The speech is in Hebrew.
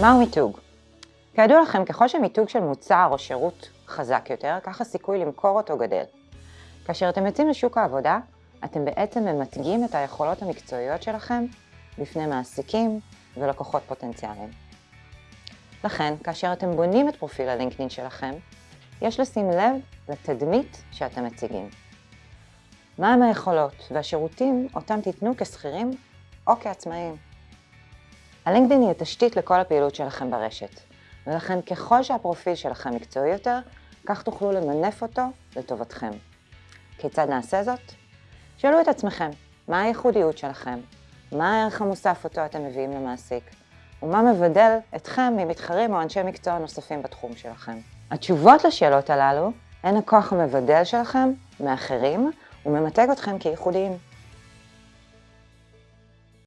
מהו מיתוג? כידוע לכם, ככל שמיתוג של מוצר או שירות חזק יותר, כך הסיכוי למכור אותו גדל. כאשר אתם יוצאים לשוק העבודה, אתם בעצם ממתגים את היכולות המקצועיות שלכם בפני מעסיקים ולקוחות פוטנציאליים. לכן, כאשר אתם בונים את פרופיל הלינקדאין שלכם, יש לשים לב לתדמית שאתם מציגים. מהם היכולות והשירותים אותם תיתנו כשכירים או כעצמאים. הלינקדאין היא התשתית לכל הפעילות שלכם ברשת, ולכן ככל שהפרופיל שלכם מקצועי יותר, כך תוכלו למנף אותו לטובתכם. כיצד נעשה זאת? שאלו את עצמכם, מה הייחודיות שלכם? מה הערך המוסף אותו אתם מביאים למעסיק? ומה מבדל אתכם ממתחרים או אנשי מקצוע נוספים בתחום שלכם? התשובות לשאלות הללו הן הכוח המבדל שלכם מאחרים וממתג אתכם כייחודיים.